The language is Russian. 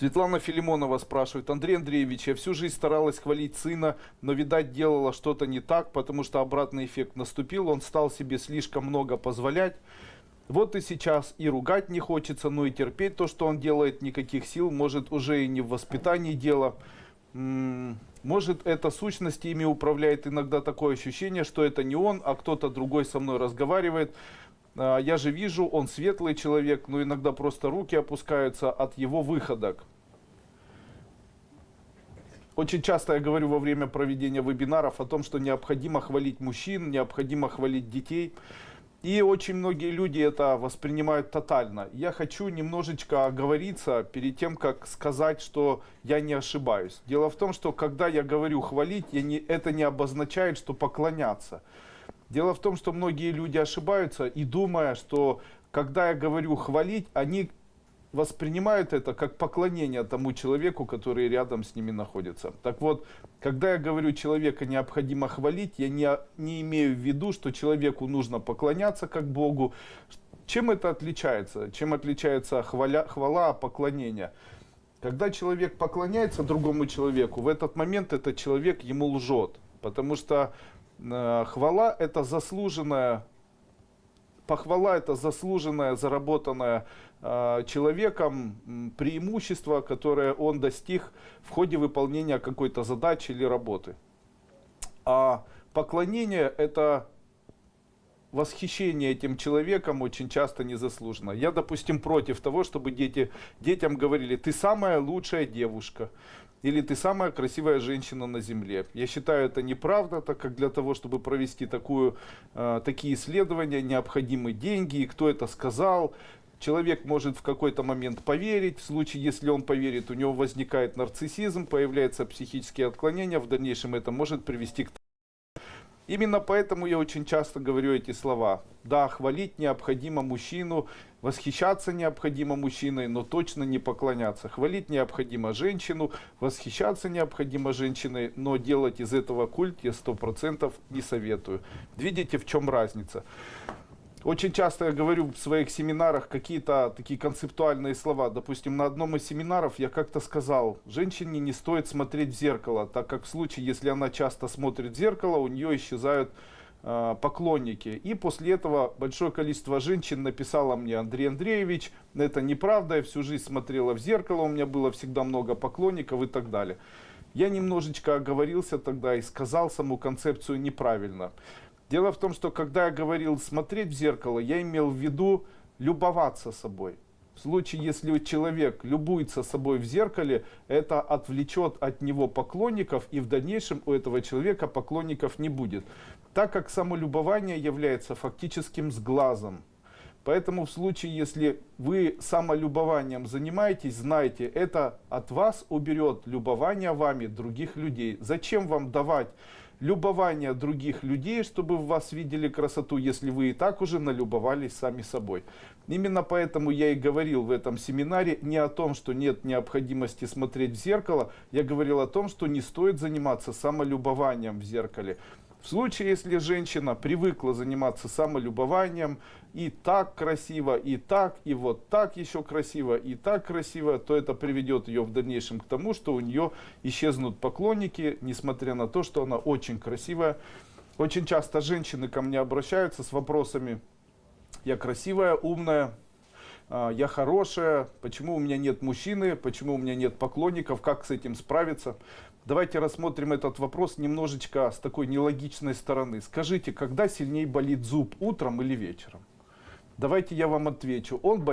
Светлана Филимонова спрашивает, Андрей Андреевич, я всю жизнь старалась хвалить сына, но, видать, делала что-то не так, потому что обратный эффект наступил, он стал себе слишком много позволять. Вот и сейчас и ругать не хочется, но и терпеть то, что он делает, никаких сил, может уже и не в воспитании дело. Может, это сущность ими управляет иногда такое ощущение, что это не он, а кто-то другой со мной разговаривает. А, Я же вижу, он светлый человек, но иногда просто руки опускаются от его выходок. Очень часто я говорю во время проведения вебинаров о том, что необходимо хвалить мужчин, необходимо хвалить детей. И очень многие люди это воспринимают тотально. Я хочу немножечко оговориться перед тем, как сказать, что я не ошибаюсь. Дело в том, что когда я говорю хвалить, я не, это не обозначает, что поклоняться. Дело в том, что многие люди ошибаются и думая, что когда я говорю хвалить, они воспринимают это как поклонение тому человеку, который рядом с ними находится. Так вот, когда я говорю человека необходимо хвалить, я не, не имею в виду, что человеку нужно поклоняться как Богу. Чем это отличается? Чем отличается хваля, хвала от поклонения? Когда человек поклоняется другому человеку, в этот момент этот человек ему лжет. Потому что э, хвала это заслуженная похвала это заслуженное, заработанное э, человеком преимущество, которое он достиг в ходе выполнения какой-то задачи или работы. А поклонение это восхищение этим человеком очень часто незаслуженно. Я, допустим, против того, чтобы дети, детям говорили, ты самая лучшая девушка, или ты самая красивая женщина на земле. Я считаю это неправда, так как для того, чтобы провести такую, э, такие исследования, необходимы деньги, и кто это сказал, Человек может в какой-то момент поверить, в случае, если он поверит, у него возникает нарциссизм, появляются психические отклонения, в дальнейшем это может привести к Именно поэтому я очень часто говорю эти слова. Да, хвалить необходимо мужчину, восхищаться необходимо мужчиной, но точно не поклоняться. Хвалить необходимо женщину, восхищаться необходимо женщиной, но делать из этого культ я сто процентов не советую. Видите, в чем разница? Очень часто я говорю в своих семинарах какие-то такие концептуальные слова. Допустим, на одном из семинаров я как-то сказал, женщине не стоит смотреть в зеркало, так как в случае, если она часто смотрит в зеркало, у нее исчезают э, поклонники. И после этого большое количество женщин написало мне, Андрей Андреевич, это неправда, я всю жизнь смотрела в зеркало, у меня было всегда много поклонников и так далее. Я немножечко оговорился тогда и сказал саму концепцию неправильно. Дело в том, что когда я говорил смотреть в зеркало, я имел в виду любоваться собой. В случае, если человек любуется собой в зеркале, это отвлечет от него поклонников, и в дальнейшем у этого человека поклонников не будет. Так как самолюбование является фактическим сглазом. Поэтому в случае, если вы самолюбованием занимаетесь, знайте, это от вас уберет любование вами других людей. Зачем вам давать любование других людей, чтобы в вас видели красоту, если вы и так уже налюбовались сами собой. Именно поэтому я и говорил в этом семинаре не о том, что нет необходимости смотреть в зеркало, я говорил о том, что не стоит заниматься самолюбованием в зеркале. В случае, если женщина привыкла заниматься самолюбованием, и так красиво, и так, и вот так еще красиво, и так красиво, то это приведет ее в дальнейшем к тому, что у нее исчезнут поклонники, несмотря на то, что она очень красивая. Очень часто женщины ко мне обращаются с вопросами, я красивая, умная, я хорошая, почему у меня нет мужчины, почему у меня нет поклонников, как с этим справиться. Давайте рассмотрим этот вопрос немножечко с такой нелогичной стороны. Скажите, когда сильнее болит зуб, утром или вечером? Давайте я вам отвечу. Он болит